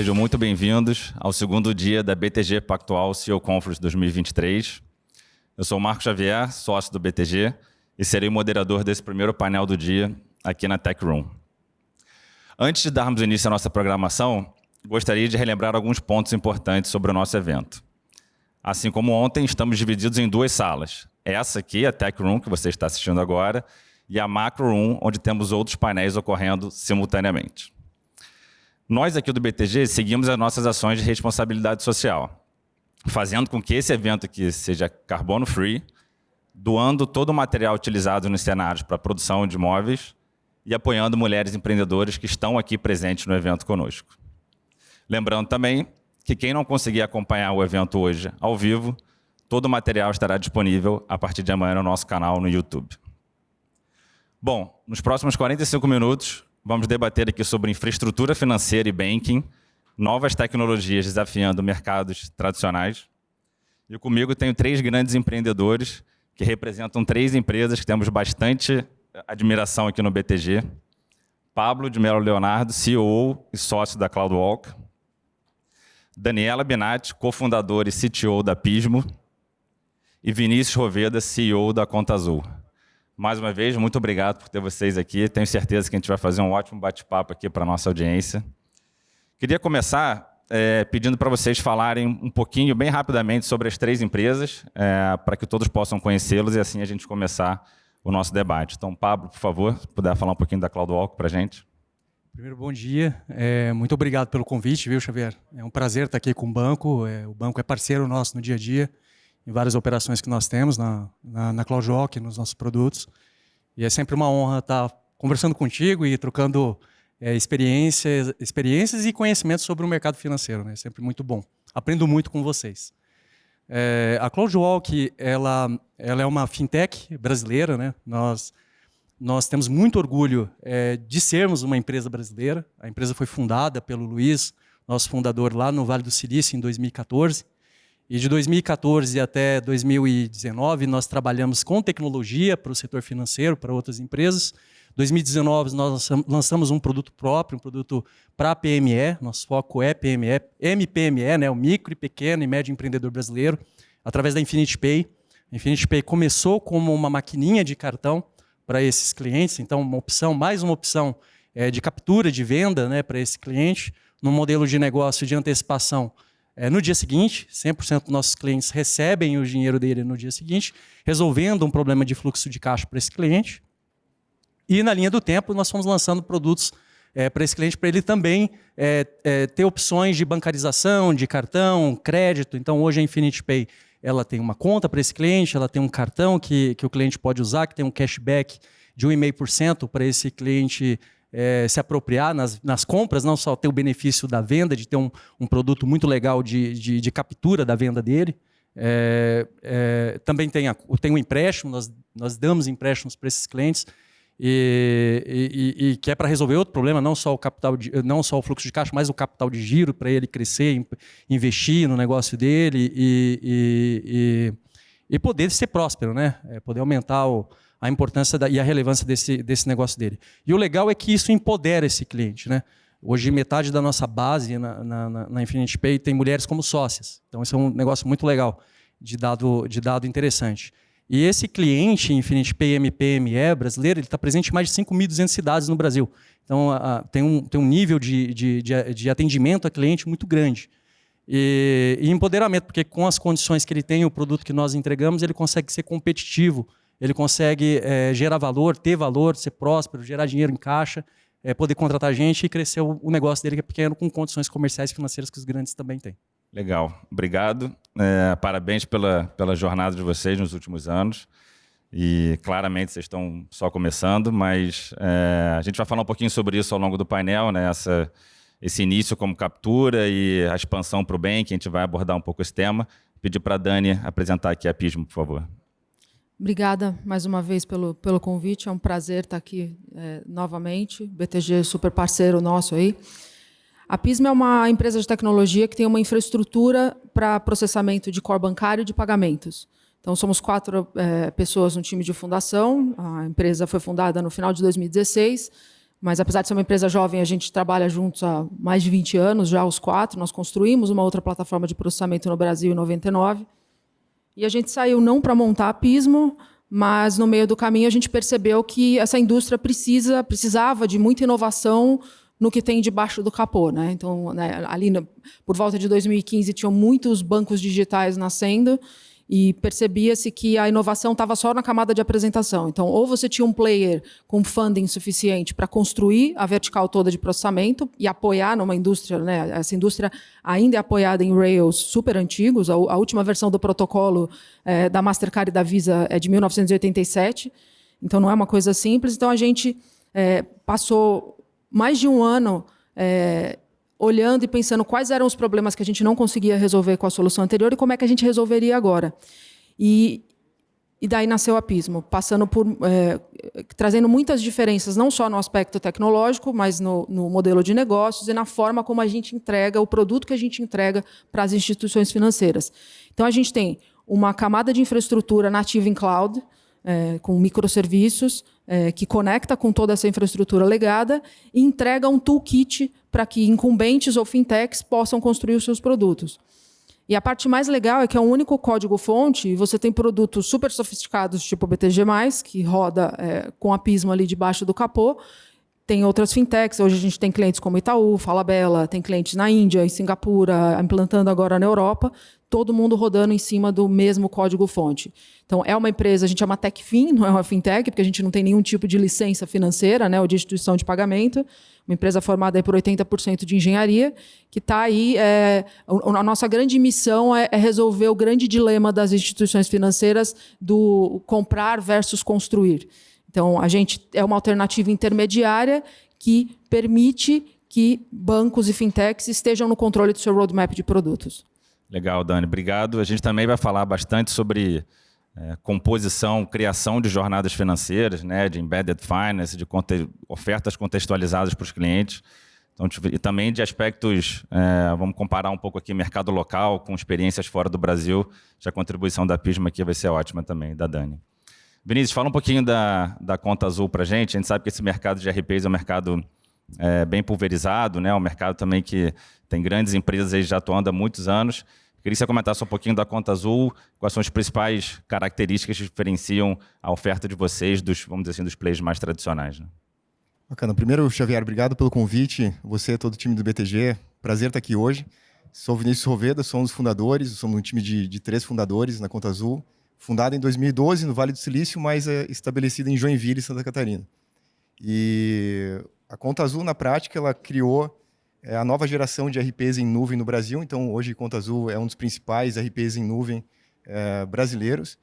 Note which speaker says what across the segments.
Speaker 1: sejam muito bem-vindos ao segundo dia da BTG Pactual CEO Conference 2023. Eu sou o Marco Xavier, sócio do BTG, e serei o moderador desse primeiro painel do dia aqui na Tech Room. Antes de darmos início à nossa programação, gostaria de relembrar alguns pontos importantes sobre o nosso evento. Assim como ontem, estamos divididos em duas salas. Essa aqui, a Tech Room, que você está assistindo agora, e a Macro Room, onde temos outros painéis ocorrendo simultaneamente. Nós aqui do BTG seguimos as nossas ações de responsabilidade social, fazendo com que esse evento aqui seja carbono free, doando todo o material utilizado nos cenários para a produção de imóveis e apoiando mulheres empreendedoras que estão aqui presentes no evento conosco. Lembrando também que quem não conseguir acompanhar o evento hoje ao vivo, todo o material estará disponível a partir de amanhã no nosso canal no YouTube. Bom, nos próximos 45 minutos, vamos debater aqui sobre infraestrutura financeira e banking, novas tecnologias desafiando mercados tradicionais. E comigo tenho três grandes empreendedores que representam três empresas que temos bastante admiração aqui no BTG. Pablo de Melo Leonardo, CEO e sócio da CloudWalk. Daniela Binatti, cofundador e CTO da Pismo. E Vinícius Roveda, CEO da Conta Azul. Mais uma vez, muito obrigado por ter vocês aqui. Tenho certeza que a gente vai fazer um ótimo bate-papo aqui para a nossa audiência. Queria começar é, pedindo para vocês falarem um pouquinho, bem rapidamente, sobre as três empresas, é, para que todos possam conhecê-los e assim a gente começar o nosso debate. Então, Pablo, por favor, se puder falar um pouquinho da CloudWalk para a gente.
Speaker 2: Primeiro, bom dia. É, muito obrigado pelo convite, viu, Xavier? É um prazer estar aqui com o banco. É, o banco é parceiro nosso no dia a dia em várias operações que nós temos na, na, na CloudWalk, nos nossos produtos. E é sempre uma honra estar conversando contigo e trocando é, experiências, experiências e conhecimentos sobre o mercado financeiro. Né? É sempre muito bom. Aprendo muito com vocês. É, a CloudWalk ela, ela é uma fintech brasileira. Né? Nós, nós temos muito orgulho é, de sermos uma empresa brasileira. A empresa foi fundada pelo Luiz, nosso fundador, lá no Vale do Silício, em 2014. E de 2014 até 2019, nós trabalhamos com tecnologia para o setor financeiro, para outras empresas. 2019, nós lançamos um produto próprio, um produto para PME. Nosso foco é PME, MPME, né, o micro, pequeno e médio empreendedor brasileiro, através da Infinity Pay. A Infinity Pay começou como uma maquininha de cartão para esses clientes, então uma opção, mais uma opção é, de captura de venda né, para esse cliente, no modelo de negócio de antecipação é, no dia seguinte, 100% dos nossos clientes recebem o dinheiro dele no dia seguinte, resolvendo um problema de fluxo de caixa para esse cliente. E na linha do tempo, nós fomos lançando produtos é, para esse cliente, para ele também é, é, ter opções de bancarização, de cartão, crédito. Então, hoje a Infinity Pay ela tem uma conta para esse cliente, ela tem um cartão que, que o cliente pode usar, que tem um cashback de 1,5% para esse cliente é, se apropriar nas, nas, compras, não só ter o benefício da venda, de ter um, um produto muito legal de, de, de, captura da venda dele. É, é, também tem, a, tem o empréstimo, nós, nós damos empréstimos para esses clientes, e, e, e, que é para resolver outro problema, não só o capital, de, não só o fluxo de caixa, mas o capital de giro para ele crescer, investir no negócio dele e, e, poder ser próspero, né? É, poder aumentar o, a importância da, e a relevância desse, desse negócio dele. E o legal é que isso empodera esse cliente. Né? Hoje, metade da nossa base na, na, na Infinity Pay tem mulheres como sócias. Então, isso é um negócio muito legal, de dado, de dado interessante. E esse cliente Infinity Pay MPME brasileiro, ele está presente em mais de 5.200 cidades no Brasil. Então, a, a, tem, um, tem um nível de, de, de, de atendimento a cliente muito grande. E, e, empoderamento, porque com as condições que ele tem, o produto que nós entregamos, ele consegue ser competitivo ele consegue é, gerar valor, ter valor, ser próspero, gerar dinheiro em caixa, é, poder contratar gente e crescer o, o, negócio dele que é pequeno com condições comerciais e financeiras que os grandes também têm.
Speaker 1: Legal, obrigado. É, parabéns pela, pela jornada de vocês nos últimos anos. E claramente vocês estão só começando, mas é, a gente vai falar um pouquinho sobre isso ao longo do painel, né? Essa, esse início como captura e a expansão para o bem, que a gente vai abordar um pouco esse tema. Pedir para a Dani apresentar aqui a Pismo, por favor.
Speaker 3: Obrigada mais uma vez pelo, pelo convite. É um prazer estar aqui é, novamente. BTG é super parceiro nosso aí. A Pisma é uma empresa de tecnologia que tem uma infraestrutura para processamento de core bancário e de pagamentos. Então, somos quatro é, pessoas no time de fundação. A empresa foi fundada no final de 2016. mas apesar de ser uma empresa jovem, a gente trabalha juntos há mais de 20 anos, já os quatro. Nós construímos uma outra plataforma de processamento no Brasil em 99. E a gente saiu não para montar a Pismo, mas no meio do caminho a gente percebeu que essa indústria precisa, precisava de muita inovação no que tem debaixo do capô. Né? Então, né, ali por volta de 2015, tinham muitos bancos digitais nascendo, e percebia-se que a inovação estava só na camada de apresentação. Então, ou você tinha um player com funding suficiente para construir a vertical toda de processamento e apoiar numa indústria, né? essa indústria ainda é apoiada em Rails super antigos, a, a última versão do protocolo é, da Mastercard e da Visa é de 1987, então não é uma coisa simples. Então, a gente é, passou mais de um ano é, olhando e pensando quais eram os problemas que a gente não conseguia resolver com a solução anterior e como é que a gente resolveria agora. E, e daí nasceu a Pismo, passando por é, trazendo muitas diferenças, não só no aspecto tecnológico, mas no, no, modelo de negócios e na forma como a gente entrega o produto que a gente entrega para as instituições financeiras. Então a gente tem uma camada de infraestrutura nativa em cloud, é, com microserviços, é, que conecta com toda essa infraestrutura legada e entrega um toolkit para que incumbentes ou fintechs possam construir os seus produtos. E a parte mais legal é que é um único código-fonte e você tem produtos super sofisticados, tipo BTG+, que roda é, com a Pismo ali debaixo do capô, tem outras fintechs, hoje a gente tem clientes como Itaú, Falabella, tem clientes na Índia, em Singapura, implantando agora na Europa, todo mundo rodando em cima do mesmo código-fonte. Então, é uma empresa, a gente é uma TechFin, não é uma fintech, porque a gente não tem nenhum tipo de licença financeira né, ou de instituição de pagamento, uma empresa formada por 80% de engenharia, que está aí. É, a nossa grande missão é, é, resolver o grande dilema das instituições financeiras do comprar versus construir. Então, a gente é uma alternativa intermediária que permite que bancos e fintechs estejam no controle do seu roadmap de produtos.
Speaker 1: Legal, Dani. Obrigado. A gente também vai falar bastante sobre é, composição, criação de jornadas financeiras, né, de embedded finance, de conte ofertas contextualizadas para os clientes. Então, e também de aspectos, é, vamos comparar um pouco aqui mercado local com experiências fora do Brasil. A contribuição da Pisma aqui vai ser ótima também, da Dani. Vinícius, fala um pouquinho da, da Conta Azul para a gente. A gente sabe que esse mercado de RPs é um mercado é, bem pulverizado, né? um mercado também que tem grandes empresas aí já atuando há muitos anos. Queria que você comentasse um pouquinho da Conta Azul, quais são as principais características que diferenciam a oferta de vocês dos, vamos dizer assim, dos players mais tradicionais. Né?
Speaker 4: Bacana. Primeiro, Xavier, obrigado pelo convite. Você, todo o time do BTG, prazer estar aqui hoje. Sou Vinícius Roveda, sou um dos fundadores, somos um time de, de três fundadores na Conta Azul fundada em 2012 no Vale do Silício, mas é estabelecida em Joinville, Santa Catarina. E a Conta Azul, na prática, ela criou é, a nova geração de RPs em nuvem no Brasil. Então, hoje, Conta Azul é um dos principais RPs em nuvem é, brasileiros.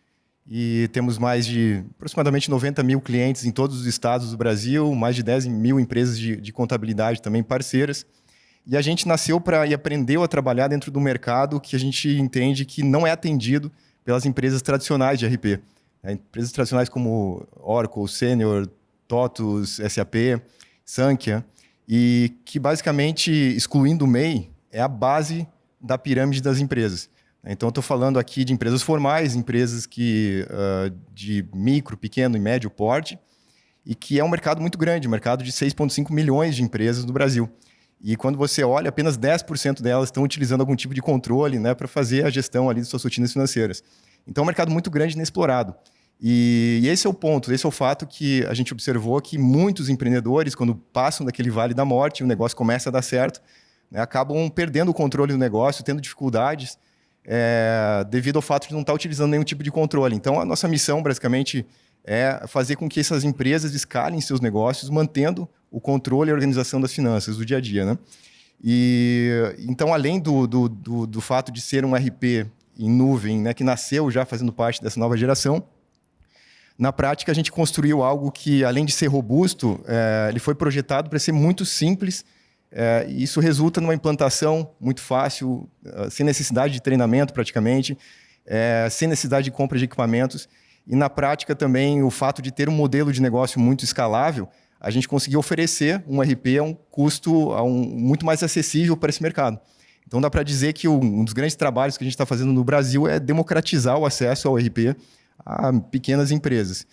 Speaker 4: E temos mais de aproximadamente 90 mil clientes em todos os estados do Brasil, mais de 10 mil empresas de, de contabilidade também parceiras. E a gente nasceu para e aprendeu a trabalhar dentro do mercado que a gente entende que não é atendido pelas empresas tradicionais de RP. Né? Empresas tradicionais como Oracle, Senior, TOTUS, SAP, Sankhya, e que basicamente, excluindo o MEI, é a base da pirâmide das empresas. Então, estou falando aqui de empresas formais, empresas que, uh, de micro, pequeno e médio porte, e que é um mercado muito grande, um mercado de 6,5 milhões de empresas no Brasil. E quando você olha, apenas 10% delas estão utilizando algum tipo de controle né, para fazer a gestão ali de suas rotinas financeiras. Então é um mercado muito grande e inexplorado. E, e, esse é o ponto, esse é o fato que a gente observou que muitos empreendedores, quando passam daquele vale da morte, o negócio começa a dar certo, né, acabam perdendo o controle do negócio, tendo dificuldades, é, devido ao fato de não estar utilizando nenhum tipo de controle. Então, a nossa missão, basicamente, é fazer com que essas empresas escalem seus negócios, mantendo o controle e a organização das finanças do dia a dia. Né? E, então, além do, do, do, do fato de ser um RP em nuvem, né, que nasceu já fazendo parte dessa nova geração, na prática a gente construiu algo que, além de ser robusto, é, ele foi projetado para ser muito simples, é, e isso resulta numa implantação muito fácil, é, sem necessidade de treinamento praticamente, é, sem necessidade de compra de equipamentos, e na prática também o fato de ter um modelo de negócio muito escalável, a gente conseguiu oferecer um RP a um custo a um, muito mais acessível para esse mercado. Então dá para dizer que um dos grandes trabalhos que a gente está fazendo no Brasil é democratizar o acesso ao RP a pequenas empresas.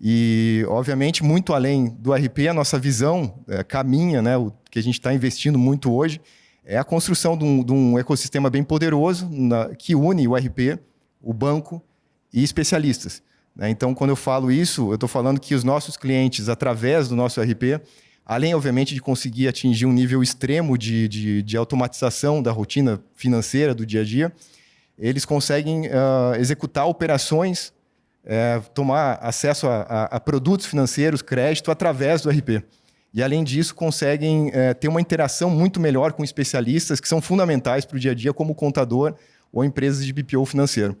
Speaker 4: E, obviamente, muito além do RP, a nossa visão é, caminha, né, o que a gente está investindo muito hoje, é a construção de um, de um ecossistema bem poderoso na, que une o RP, o banco e especialistas. Né? Então, quando eu falo isso, eu estou falando que os nossos clientes, através do nosso RP, além, obviamente, de conseguir atingir um nível extremo de, de, de automatização da rotina financeira do dia a dia, eles conseguem uh, executar operações é, tomar acesso a, a, a, produtos financeiros, crédito, através do RP. E, além disso, conseguem é, ter uma interação muito melhor com especialistas que são fundamentais para o dia a dia, como contador ou empresas de BPO financeiro.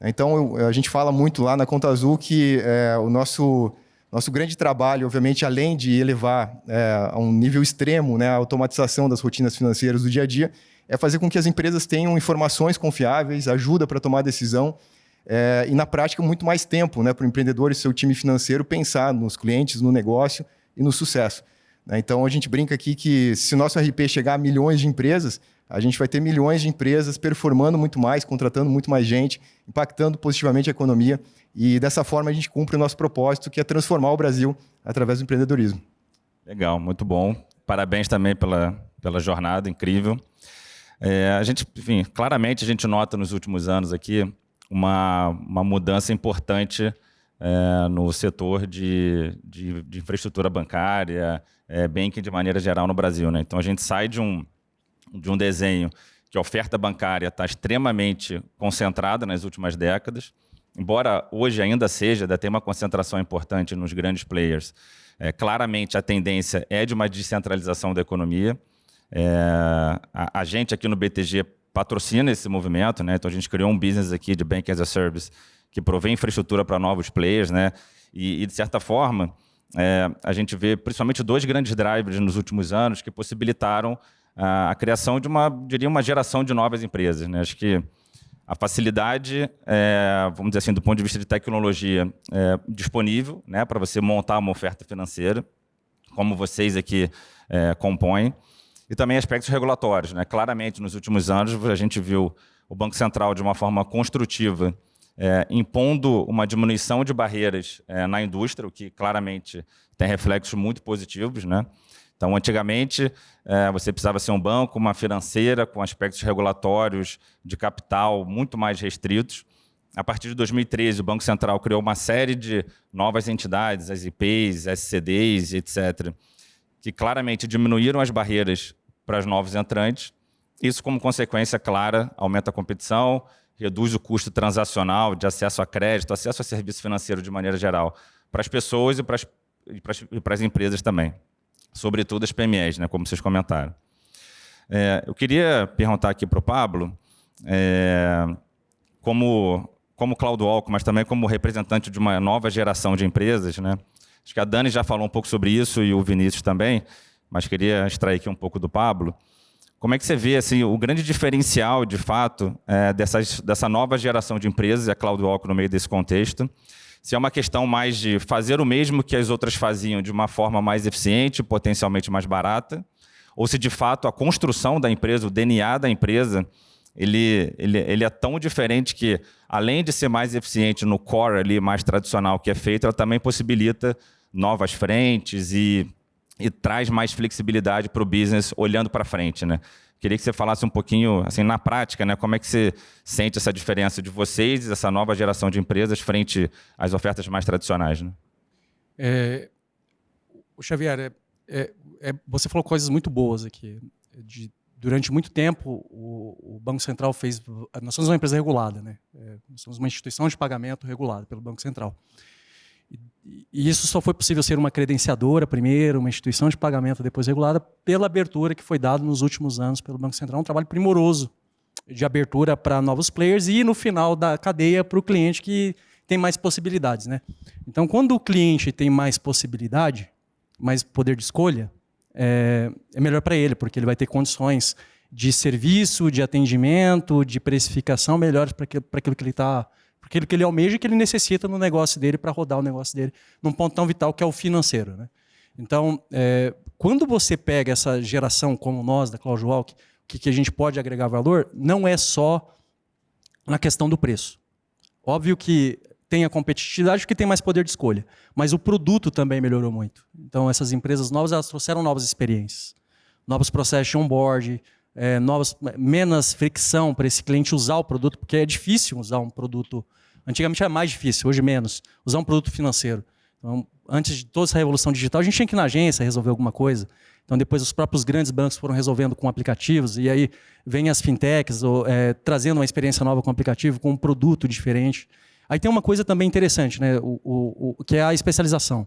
Speaker 4: Então, eu, a gente fala muito lá na Conta Azul que é, o nosso, nosso grande trabalho, obviamente, além de elevar é, a um nível extremo né, a automatização das rotinas financeiras do dia a dia, é fazer com que as empresas tenham informações confiáveis, ajuda para tomar decisão é, e, na prática, muito mais tempo né, para o empreendedor e seu time financeiro pensar nos clientes, no negócio e no sucesso. Né? Então, a gente brinca aqui que se o nosso RP chegar a milhões de empresas, a gente vai ter milhões de empresas performando muito mais, contratando muito mais gente, impactando positivamente a economia. E dessa forma a gente cumpre o nosso propósito, que é transformar o Brasil através do empreendedorismo.
Speaker 1: Legal, muito bom. Parabéns também pela, pela jornada incrível. É, a gente, enfim, claramente a gente nota nos últimos anos aqui uma, uma mudança importante é, no setor de, de, de infraestrutura bancária, é, banking de maneira geral no Brasil. Né? Então, a gente sai de um, de um desenho que a oferta bancária está extremamente concentrada nas últimas décadas, embora hoje ainda seja, tem uma concentração importante nos grandes players, é, claramente a tendência é de uma descentralização da economia. É, a, a, gente aqui no BTG patrocina esse movimento, né? Então a gente criou um business aqui de Bank as a Service que provê infraestrutura para novos players, né? E, e de certa forma, é, a gente vê principalmente dois grandes drivers nos últimos anos que possibilitaram a, a, criação de uma, diria, uma geração de novas empresas, né? Acho que a facilidade, é, vamos dizer assim, do ponto de vista de tecnologia, é, disponível, né, para você montar uma oferta financeira, como vocês aqui é, compõem e também aspectos regulatórios. Né? Claramente, nos últimos anos, a gente viu o Banco Central, de uma forma construtiva, é, impondo uma diminuição de barreiras é, na indústria, o que claramente tem reflexos muito positivos. Né? Então, antigamente, é, você precisava ser um banco, uma financeira, com aspectos regulatórios de capital muito mais restritos. A partir de 2013, o Banco Central criou uma série de novas entidades, as IPs, SCDs, etc., que claramente diminuíram as barreiras para os novos entrantes. Isso, como consequência clara, aumenta a competição, reduz o custo transacional de acesso a crédito, acesso a serviço financeiro de maneira geral, para as pessoas e para as, e para as empresas também. Sobretudo as PMEs, né, como vocês comentaram. É, eu queria perguntar aqui para o Pablo, é, como, como Cloud Walk, mas também como representante de uma nova geração de empresas, né, Acho que a Dani já falou um pouco sobre isso e o Vinícius também, mas queria extrair aqui um pouco do Pablo. Como é que você vê assim, o grande diferencial, de fato, é, dessa nova geração de empresas, a CloudWalk no meio desse contexto? Se é uma questão mais de fazer o mesmo que as outras faziam de uma forma mais eficiente, potencialmente mais barata, ou se de fato a construção da empresa, o DNA da empresa, ele, ele, ele é tão diferente que, além de ser mais eficiente no core ali, mais tradicional que é feito, ela também possibilita novas frentes e, e traz mais flexibilidade para o business olhando para frente, né? Queria que você falasse um pouquinho, assim, na prática, né, como é que você sente essa diferença de vocês, essa nova geração de empresas, frente às ofertas mais tradicionais, né?
Speaker 2: É, Xavier, é, é, é, você falou coisas muito boas aqui. De, durante muito tempo, o, o, Banco Central fez... Nós somos uma empresa regulada, né? É, nós somos uma instituição de pagamento regulada pelo Banco Central. E isso só foi possível ser uma credenciadora primeiro, uma instituição de pagamento depois regulada, pela abertura que foi dada nos últimos anos pelo Banco Central. Um trabalho primoroso de abertura para novos players e, no final da cadeia, para o cliente que tem mais possibilidades. Né? Então, quando o cliente tem mais possibilidade, mais poder de escolha, é, é melhor para ele, porque ele vai ter condições de serviço, de atendimento, de precificação melhores para aquilo que ele está aquilo que ele almeja e que ele necessita no negócio dele para rodar o negócio dele num ponto tão vital que é o financeiro. Né? Então, é, quando você pega essa geração como nós, da CloudWalk, o que, que a gente pode agregar valor, não é só na questão do preço. Óbvio que tem a competitividade porque tem mais poder de escolha. Mas o produto também melhorou muito. Então, essas empresas novas elas trouxeram novas experiências, novos processos de onboard, é, novas, menos fricção para esse cliente usar o produto, porque é difícil usar um produto. Antigamente era mais difícil, hoje menos, usar um produto financeiro. Então, antes de toda essa revolução digital, a gente tinha que ir na agência resolver alguma coisa. Então, depois os próprios grandes bancos foram resolvendo com aplicativos, e aí vem as fintechs ou, é, trazendo uma experiência nova com o aplicativo, com um produto diferente. Aí tem uma coisa também interessante, né? o, o, o que é a especialização.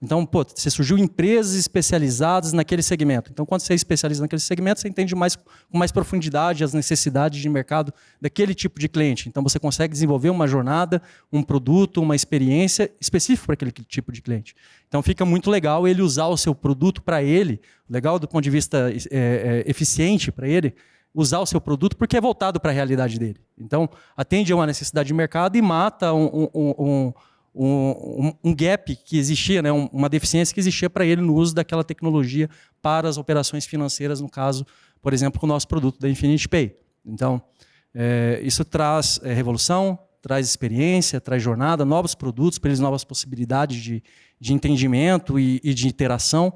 Speaker 2: Então, pô, você surgiu empresas especializadas naquele segmento. Então, quando você é especializa naquele segmento, você entende mais, com mais profundidade as necessidades de mercado daquele tipo de cliente. Então, você consegue desenvolver uma jornada, um produto, uma experiência específica para aquele tipo de cliente. Então, fica muito legal ele usar o seu produto para ele, legal do ponto de vista é, é, eficiente para ele, usar o seu produto porque é voltado para a realidade dele. Então, atende a uma necessidade de mercado e mata um, um, um um, um, gap que existia, né, uma deficiência que existia para ele no uso daquela tecnologia para as operações financeiras, no caso, por exemplo, com o nosso produto da Infinity Pay. Então, é, isso traz é, revolução, traz experiência, traz jornada, novos produtos para eles, novas possibilidades de, de entendimento e, e de interação.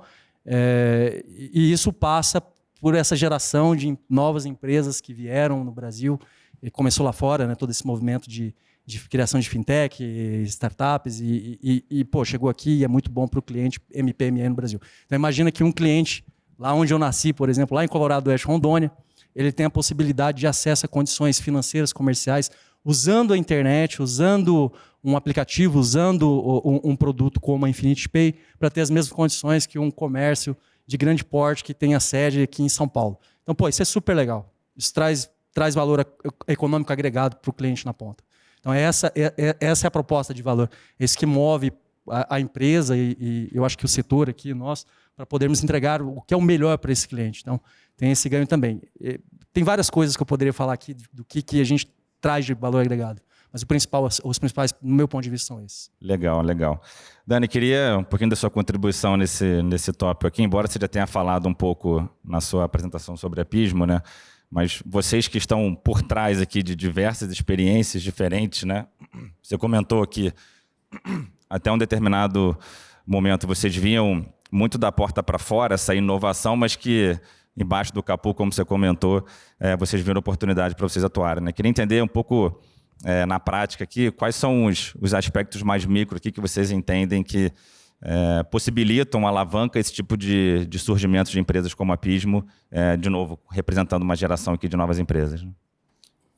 Speaker 2: É, e isso passa por essa geração de novas empresas que vieram no Brasil, e começou lá fora, né, todo esse movimento de, de criação de fintech, startups, e, e, e pô, chegou aqui e é muito bom para o cliente MPME no Brasil. Então imagina que um cliente, lá onde eu nasci, por exemplo, lá em Colorado Oeste, Rondônia, ele tem a possibilidade de acesso a condições financeiras, comerciais, usando a internet, usando um aplicativo, usando um, um produto como a Infinity Pay, para ter as mesmas condições que um comércio de grande porte que tem a sede aqui em São Paulo. Então, pô, isso é super legal. Isso traz, traz valor econômico agregado para o cliente na ponta. Então, essa é, é, essa é a proposta de valor. Esse que move a, a empresa e, e, eu acho que o setor aqui, nós, para podermos entregar o que é o melhor para esse cliente. Então, tem esse ganho também. E, tem várias coisas que eu poderia falar aqui do que, que a gente traz de valor agregado. Mas o principal, os principais, no meu ponto de vista, são esses.
Speaker 1: Legal, legal. Dani, queria um pouquinho da sua contribuição nesse, nesse tópico aqui, embora você já tenha falado um pouco na sua apresentação sobre a Pismo, né? Mas vocês que estão por trás aqui de diversas experiências diferentes, né? Você comentou que até um determinado momento vocês vinham muito da porta para fora, essa inovação, mas que embaixo do capô, como você comentou, é, vocês viram oportunidade para vocês atuarem. Né? Queria entender um pouco é, na prática aqui quais são os, os aspectos mais micro aqui que vocês entendem que é, possibilitam, alavanca esse tipo de, de surgimento de empresas como a Pismo, é, de novo, representando uma geração aqui de novas empresas. Né?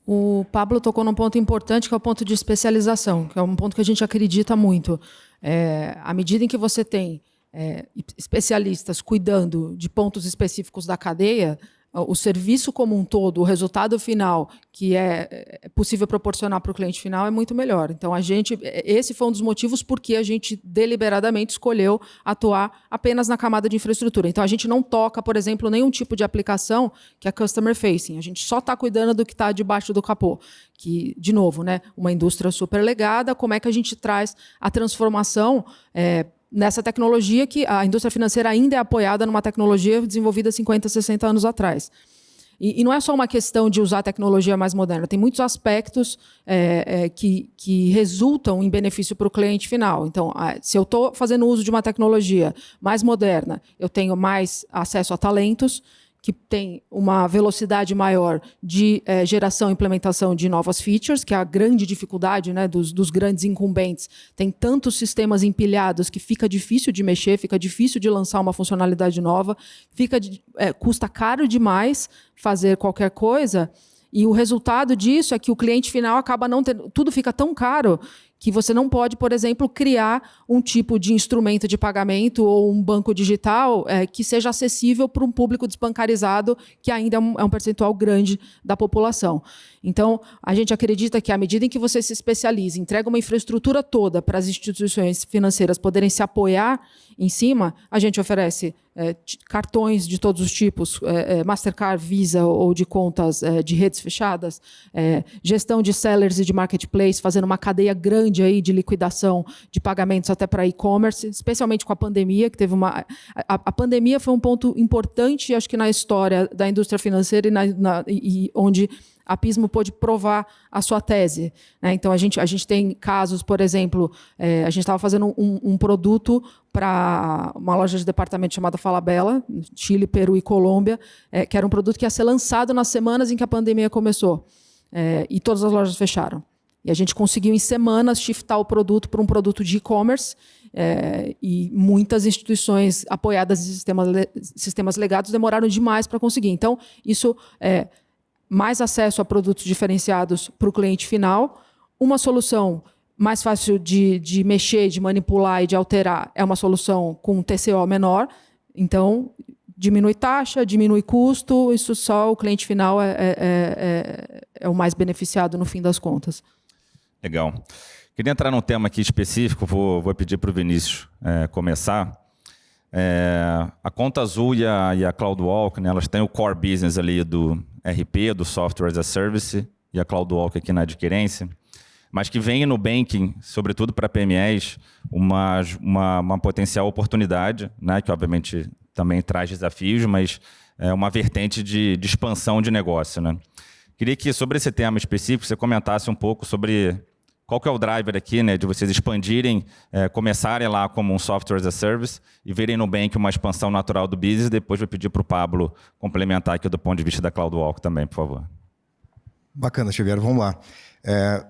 Speaker 3: O Pablo tocou num ponto importante, que é o ponto de especialização, que é um ponto que a gente acredita muito. É, à medida em que você tem é, especialistas cuidando de pontos específicos da cadeia, o serviço como um todo, o resultado final que é, é possível proporcionar para o cliente final é muito melhor. Então a gente, esse foi um dos motivos porque a gente deliberadamente escolheu atuar apenas na camada de infraestrutura. Então a gente não toca, por exemplo, nenhum tipo de aplicação que é customer facing. A gente só está cuidando do que está debaixo do capô. Que, de novo, né, uma indústria super legada. Como é que a gente traz a transformação é, nessa tecnologia que a indústria financeira ainda é apoiada numa tecnologia desenvolvida 50, 60 anos atrás. E, e, não é só uma questão de usar tecnologia mais moderna, tem muitos aspectos é, é, que, que resultam em benefício para o cliente final. Então, se eu estou fazendo uso de uma tecnologia mais moderna, eu tenho mais acesso a talentos, que tem uma velocidade maior de é, geração e implementação de novas features, que é a grande dificuldade né, dos, dos, grandes incumbentes. Tem tantos sistemas empilhados que fica difícil de mexer, fica difícil de lançar uma funcionalidade nova, fica é, custa caro demais fazer qualquer coisa. E o resultado disso é que o cliente final acaba não tendo. Tudo fica tão caro que você não pode, por exemplo, criar um tipo de instrumento de pagamento ou um banco digital é, que seja acessível para um público desbancarizado, que ainda é um, é um, percentual grande da população. Então, a gente acredita que, à medida em que você se especializa, entrega uma infraestrutura toda para as instituições financeiras poderem se apoiar em cima, a gente oferece é, cartões de todos os tipos, é, é, Mastercard, Visa ou de contas de redes fechadas, gestão de sellers e de marketplace, fazendo uma cadeia grande aí de liquidação de pagamentos até para e-commerce, especialmente com a pandemia, que teve uma. A, a, pandemia foi um ponto importante, acho que na história da indústria financeira e, na, na, e onde a Pismo pôde provar a sua tese. Né? Então, a gente, a gente tem casos, por exemplo, é, a gente estava fazendo um, um produto para uma loja de departamento chamada Falabella, Chile, Peru e Colômbia, é, que era um produto que ia ser lançado nas semanas em que a pandemia começou. É, e todas as lojas fecharam. E a gente conseguiu, em semanas, shiftar o produto para um produto de e-commerce. É, e muitas instituições apoiadas em sistemas, sistemas legados demoraram demais para conseguir. Então, isso é mais acesso a produtos diferenciados para o cliente final, uma solução mais fácil de, de mexer, de manipular e de alterar é uma solução com TCO menor. Então, diminui taxa, diminui custo, isso só o cliente final é, é, é, é o mais beneficiado no fim das contas.
Speaker 1: Legal. Queria entrar num tema aqui específico, vou, vou pedir para o Vinícius é, começar. É, a Conta Azul e a, e a CloudWalk, né, elas têm o core business ali do RP, do Software as a Service, e a CloudWalk aqui na adquirência, mas que vem no banking, sobretudo para PMEs, uma, uma, uma, potencial oportunidade, né, que obviamente também traz desafios, mas é uma vertente de, de expansão de negócio. Né? Queria que, sobre esse tema específico, você comentasse um pouco sobre qual que é o driver aqui, né, de vocês expandirem, é, começarem lá como um software as a service e verem no Bank uma expansão natural do business. Depois vou pedir para o Pablo complementar aqui do ponto de vista da CloudWalk também, por favor.
Speaker 4: Bacana, Xavier. Vamos lá. É,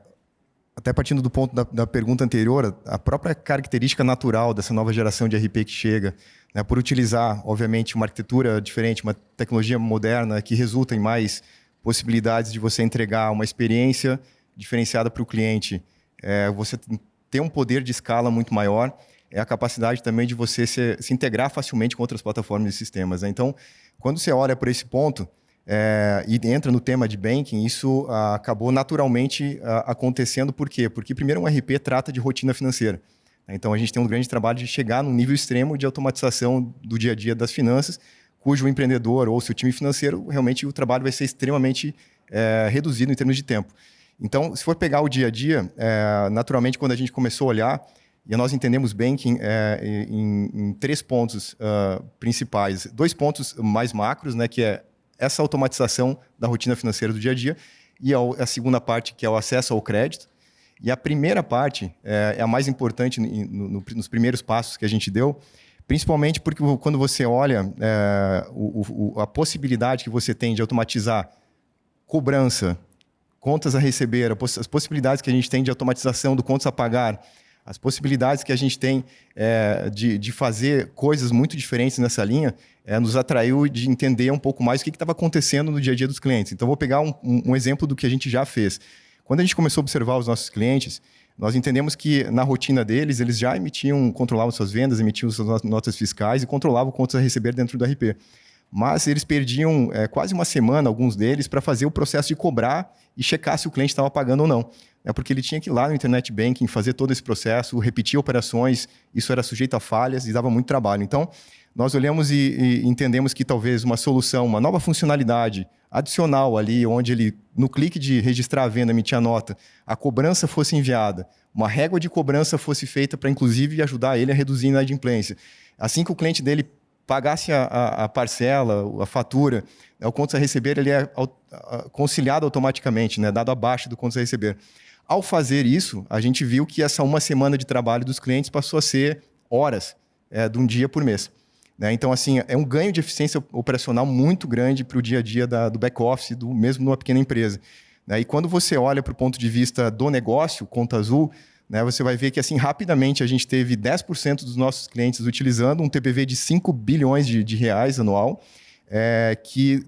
Speaker 4: até partindo do ponto da, da, pergunta anterior, a própria característica natural dessa nova geração de RP que chega, né, por utilizar, obviamente, uma arquitetura diferente, uma tecnologia moderna que resulta em mais possibilidades de você entregar uma experiência diferenciada para o cliente, é, você ter um poder de escala muito maior, é a capacidade também de você se, se integrar facilmente com outras plataformas e sistemas. Né? Então, quando você olha por esse ponto é, e entra no tema de banking, isso ah, acabou naturalmente ah, acontecendo. Por quê? Porque, primeiro, um RP trata de rotina financeira. Então, a gente tem um grande trabalho de chegar num nível extremo de automatização do dia a dia das finanças, cujo empreendedor ou seu time financeiro, realmente o trabalho vai ser extremamente é, reduzido em termos de tempo. Então, se for pegar o dia a dia, é, naturalmente, quando a gente começou a olhar, e nós entendemos banking é, em, em, três pontos uh, principais. Dois pontos mais macros, né, que é essa automatização da rotina financeira do dia a dia, e a, a segunda parte, que é o acesso ao crédito. E a primeira parte é, é a mais importante no, no, nos primeiros passos que a gente deu, principalmente porque quando você olha é, o, o, a possibilidade que você tem de automatizar cobrança, contas a receber, as possibilidades que a gente tem de automatização do contas a pagar, as possibilidades que a gente tem é, de, de fazer coisas muito diferentes nessa linha, é, nos atraiu de entender um pouco mais o que estava acontecendo no dia a dia dos clientes. Então, vou pegar um, um, exemplo do que a gente já fez. Quando a gente começou a observar os nossos clientes, nós entendemos que na rotina deles, eles já emitiam, controlavam suas vendas, emitiam suas notas fiscais e controlavam contas a receber dentro do RP mas eles perdiam é, quase uma semana, alguns deles, para fazer o processo de cobrar e checar se o cliente estava pagando ou não. É porque ele tinha que ir lá no Internet Banking, fazer todo esse processo, repetir operações, isso era sujeito a falhas e dava muito trabalho. Então, nós olhamos e, e entendemos que talvez uma solução, uma nova funcionalidade adicional ali, onde ele, no clique de registrar a venda, emitir a nota, a cobrança fosse enviada, uma régua de cobrança fosse feita para, inclusive, ajudar ele a reduzir a inadimplência. Assim que o cliente dele pagasse a, a, a parcela, a fatura, né, o contas a receber ele é conciliado automaticamente, né, dado abaixo do contas a receber. Ao fazer isso, a gente viu que essa uma semana de trabalho dos clientes passou a ser horas é, de um dia por mês. Né? Então, assim, é um ganho de eficiência operacional muito grande para o dia a dia da, do back-office, mesmo numa pequena empresa. Né? E quando você olha para o ponto de vista do negócio, conta azul, você vai ver que assim rapidamente a gente teve 10% dos nossos clientes utilizando um TPV de 5 bilhões de, de reais anual, é, que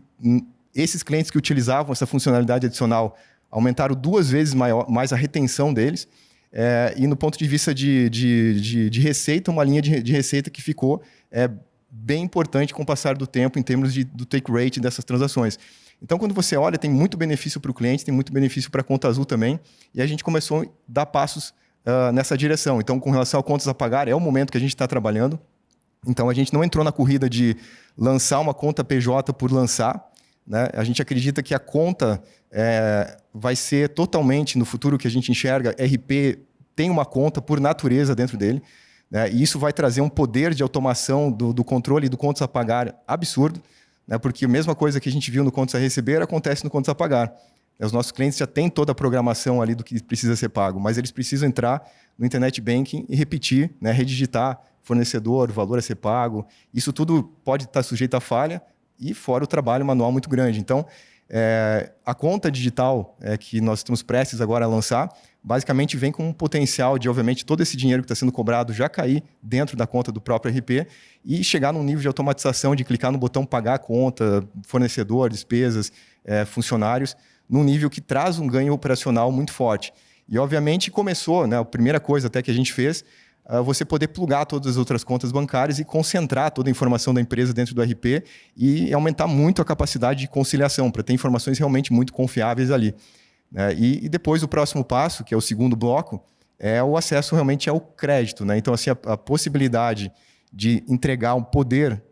Speaker 4: esses clientes que utilizavam essa funcionalidade adicional aumentaram duas vezes maior, mais a retenção deles, é, e no ponto de vista de, de, de, de receita, uma linha de, de, receita que ficou é, bem importante com o passar do tempo em termos de, do take rate dessas transações. Então, quando você olha, tem muito benefício para o cliente, tem muito benefício para a conta azul também, e a gente começou a dar passos uh, nessa direção. Então, com relação a contas a pagar, é o momento que a gente está trabalhando. Então, a gente não entrou na corrida de lançar uma conta PJ por lançar. Né? A gente acredita que a conta é, vai ser totalmente, no futuro que a gente enxerga, RP tem uma conta por natureza dentro dele. Né? E isso vai trazer um poder de automação do, do controle do contas a pagar absurdo, né? porque a mesma coisa que a gente viu no contas a receber acontece no contas a pagar. Os nossos clientes já têm toda a programação ali do que precisa ser pago, mas eles precisam entrar no Internet Banking e repetir, né, redigitar fornecedor, valor a ser pago. Isso tudo pode estar sujeito a falha e fora o trabalho manual muito grande. Então, é, a conta digital é, que nós estamos prestes agora a lançar, basicamente vem com um potencial de, obviamente, todo esse dinheiro que está sendo cobrado já cair dentro da conta do próprio RP e chegar num nível de automatização de clicar no botão pagar a conta, fornecedor, despesas, é, funcionários, num nível que traz um ganho operacional muito forte. E, obviamente, começou, né, a primeira coisa até que a gente fez, uh, você poder plugar todas as outras contas bancárias e concentrar toda a informação da empresa dentro do RP e aumentar muito a capacidade de conciliação, para ter informações realmente muito confiáveis ali. Né? E, e, depois o próximo passo, que é o segundo bloco, é o acesso realmente ao crédito. Né? Então, assim, a, a possibilidade de entregar um poder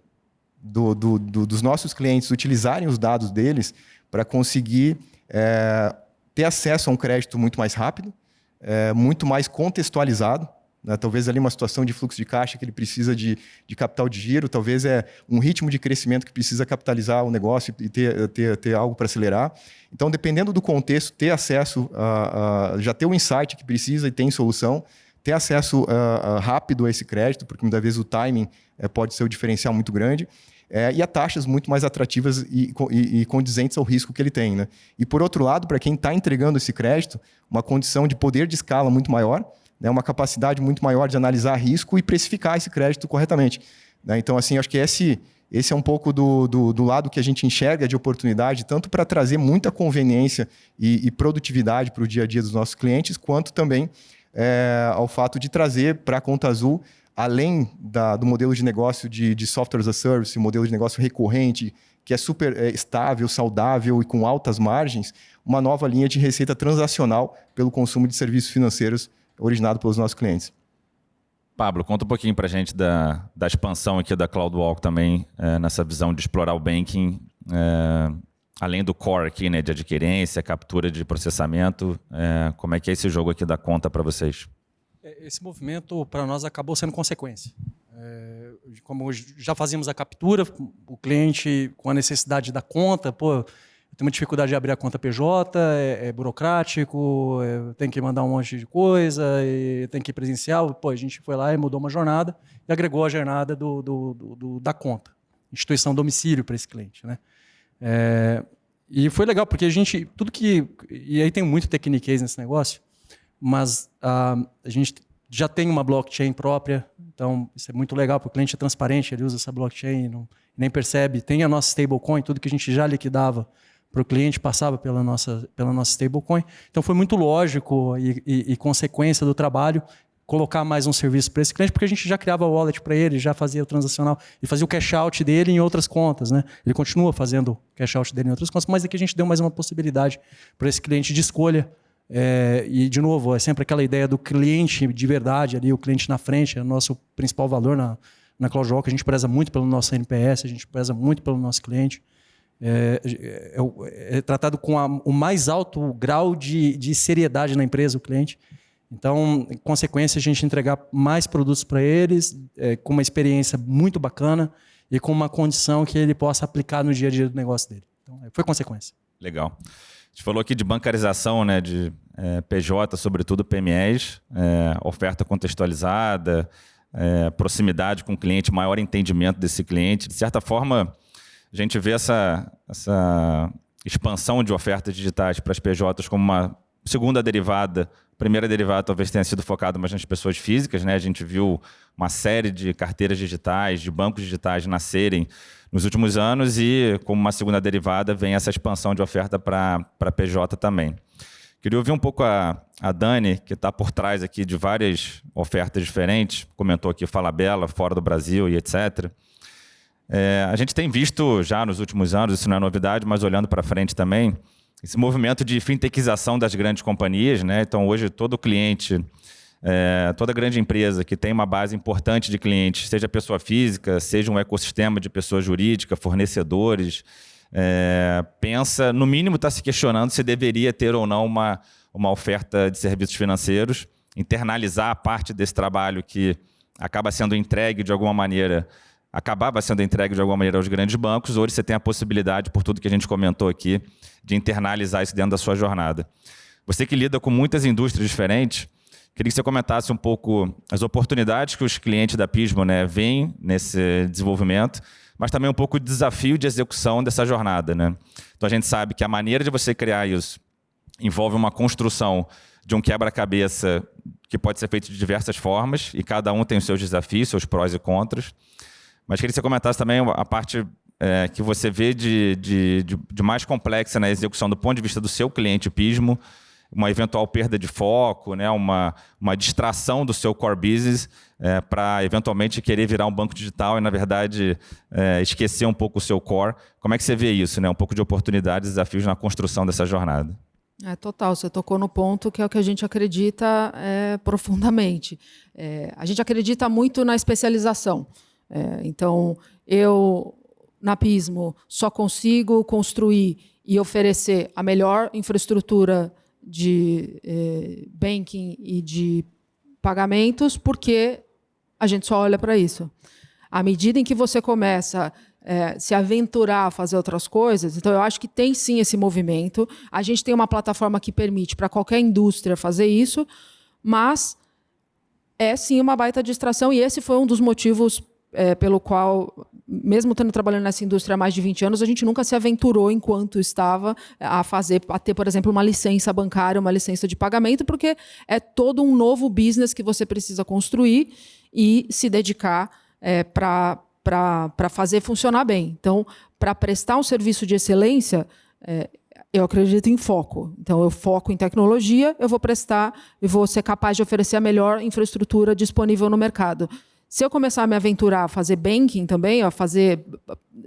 Speaker 4: do, do, do, dos nossos clientes utilizarem os dados deles para conseguir é, ter acesso a um crédito muito mais rápido, é, muito mais contextualizado. Né? Talvez ali uma situação de fluxo de caixa que ele precisa de, de capital de giro, talvez é um ritmo de crescimento que precisa capitalizar o negócio e ter, ter, ter algo para acelerar. Então, dependendo do contexto, ter acesso, a, a, já ter o insight que precisa e tem solução, ter acesso a, rápido a esse crédito, porque muitas vezes o timing é, pode ser um diferencial muito grande é, e a taxas muito mais atrativas e, e, e, condizentes ao risco que ele tem. Né? E, por outro lado, para quem está entregando esse crédito, uma condição de poder de escala muito maior, né? uma capacidade muito maior de analisar risco e precificar esse crédito corretamente. Né? Então, assim, acho que esse, esse é um pouco do, do, do, lado que a gente enxerga de oportunidade, tanto para trazer muita conveniência e, e produtividade para o dia a dia dos nossos clientes, quanto também é, ao fato de trazer para a Conta Azul além da, do modelo de negócio de, de software as a service, modelo de negócio recorrente, que é super é, estável, saudável e com altas margens, uma nova linha de receita transacional pelo consumo de serviços financeiros originado pelos nossos clientes.
Speaker 1: Pablo, conta um pouquinho para a gente da, da expansão aqui da CloudWalk também, é, nessa visão de explorar o banking, é, além do core aqui, né, de adquirência, captura de processamento, é, como é que é esse jogo aqui da conta para vocês?
Speaker 2: É, esse movimento para nós acabou sendo consequência. É, como já fazíamos a captura, o cliente com a necessidade da conta, pô, tenho uma dificuldade de abrir a conta PJ, é, é burocrático, é, tem que mandar um monte de coisa, tem que ir presencial. Pô, a gente foi lá e mudou uma jornada e agregou a jornada do, do, do, da conta, instituição domicílio para esse cliente, né? É, e foi legal porque a gente tudo que e aí tem muito techniquez nesse negócio mas uh, a gente já tem uma blockchain própria, então isso é muito legal, porque o cliente é transparente, ele usa essa blockchain, não, nem percebe. Tem a nossa stablecoin, tudo que a gente já liquidava para o cliente passava pela nossa, pela nossa stablecoin. Então foi muito lógico e, e, e consequência do trabalho colocar mais um serviço para esse cliente, porque a gente já criava o wallet para ele, já fazia o transacional e fazia o cash out dele em outras contas, né? Ele continua fazendo o cash out dele em outras contas, mas aqui a gente deu mais uma possibilidade para esse cliente de escolha é, e, de novo, é sempre aquela ideia do cliente de verdade, ali, o cliente na frente, é o nosso principal valor na, na CloudWalk. A gente preza muito pelo nosso NPS, a gente preza muito pelo nosso cliente. É, é, é tratado com a, o mais alto grau de, de seriedade na empresa, o cliente. Então, em consequência, a gente entregar mais produtos para eles, é, com uma experiência muito bacana e com uma condição que ele possa aplicar no dia a dia do negócio dele. Então, foi consequência.
Speaker 1: Legal. Gente falou aqui de bancarização, né, de é, PJ, sobretudo PMEs, é, oferta contextualizada, é, proximidade com o cliente, maior entendimento desse cliente. De certa forma, a gente vê essa, essa expansão de ofertas digitais para as PJs como uma segunda derivada. A primeira derivada talvez tenha sido focada mais nas pessoas físicas. Né? A gente viu uma série de carteiras digitais, de bancos digitais nascerem nos últimos anos e, como uma segunda derivada, vem essa expansão de oferta para PJ também. Queria ouvir um pouco a, a Dani, que está por trás aqui de várias ofertas diferentes, comentou aqui Fala Bela, fora do Brasil e etc. É, a gente tem visto já nos últimos anos, isso não é novidade, mas olhando para frente também, esse movimento de fintechização das grandes companhias. Né? Então, hoje, todo cliente é, toda grande empresa que tem uma base importante de clientes, seja pessoa física, seja um ecossistema de pessoa jurídica, fornecedores, é, pensa, no mínimo está se questionando se deveria ter ou não uma, uma oferta de serviços financeiros, internalizar a parte desse trabalho que acaba sendo entregue de alguma maneira acabava sendo entregue de alguma maneira aos grandes bancos, hoje você tem a possibilidade, por tudo que a gente comentou aqui, de internalizar isso dentro da sua jornada. Você que lida com muitas indústrias diferentes, queria que você comentasse um pouco as oportunidades que os clientes da Pismo né, veem nesse desenvolvimento, mas também um pouco o desafio de execução dessa jornada. Né? Então a gente sabe que a maneira de você criar isso envolve uma construção de um quebra-cabeça que pode ser feito de diversas formas, e cada um tem os seus desafios, seus prós e contras. Mas queria que você comentasse também a parte é, que você vê de, de, de, de, mais complexa na execução do ponto de vista do seu cliente Pismo, uma eventual perda de foco, né, uma, uma distração do seu core business é, para eventualmente querer virar um banco digital e, na verdade, é, esquecer um pouco o seu core. Como é que você vê isso? Né? Um pouco de oportunidades desafios na construção dessa jornada.
Speaker 3: É total, você tocou no ponto que é o que a gente acredita é, profundamente. É, a gente acredita muito na especialização. É, então, eu, na Pismo, só consigo construir e oferecer a melhor infraestrutura de é, banking e de pagamentos porque a gente só olha para isso. À medida em que você começa é, se aventurar a fazer outras coisas. Então, eu acho que tem sim esse movimento. A gente tem uma plataforma que permite para qualquer indústria fazer isso, mas é sim uma baita distração, e esse foi um dos motivos é, pelo qual, mesmo tendo trabalhando nessa indústria há mais de 20 anos, a gente nunca se aventurou enquanto estava a fazer, a ter, por exemplo, uma licença bancária, uma licença de pagamento, porque é todo um novo business que você precisa construir e se dedicar é, para para fazer funcionar bem. Então, para prestar um serviço de excelência, é, eu acredito em foco. Então, eu foco em tecnologia, eu vou prestar e vou ser capaz de oferecer a melhor infraestrutura disponível no mercado. Se eu começar a me aventurar a fazer banking também, a fazer.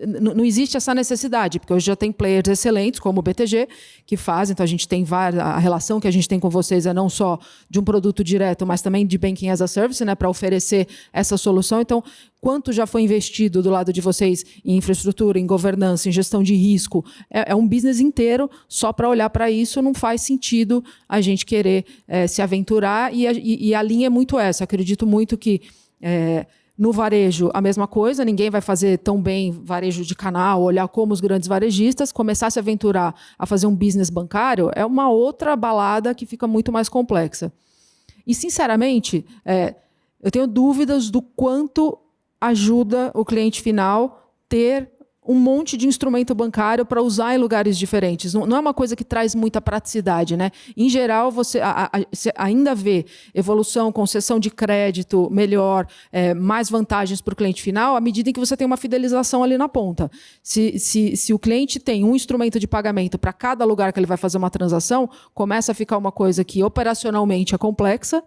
Speaker 3: Não existe essa necessidade, porque hoje já tem players excelentes, como o BTG, que fazem. Então, a gente tem várias. A relação que a gente tem com vocês é não só de um produto direto, mas também de banking as a service, né, para oferecer essa solução. Então, quanto já foi investido do lado de vocês em infraestrutura, em governança, em gestão de risco? É, é um business inteiro. Só para olhar para isso não faz sentido a gente querer é, se aventurar. E a, e, a linha é muito essa. Acredito muito que é, no varejo, a mesma coisa, ninguém vai fazer tão bem varejo de canal, olhar como os grandes varejistas, começar a se aventurar a fazer um business bancário é uma outra balada que fica muito mais complexa. E, sinceramente, é, eu tenho dúvidas do quanto ajuda o cliente final ter um monte de instrumento bancário para usar em lugares diferentes. Não, não, é uma coisa que traz muita praticidade. Né? Em geral, você, a, a, você ainda vê evolução, concessão de crédito melhor, é, mais vantagens para o cliente final, à medida em que você tem uma fidelização ali na ponta. Se, se, se o cliente tem um instrumento de pagamento para cada lugar que ele vai fazer uma transação, começa a ficar uma coisa que operacionalmente é complexa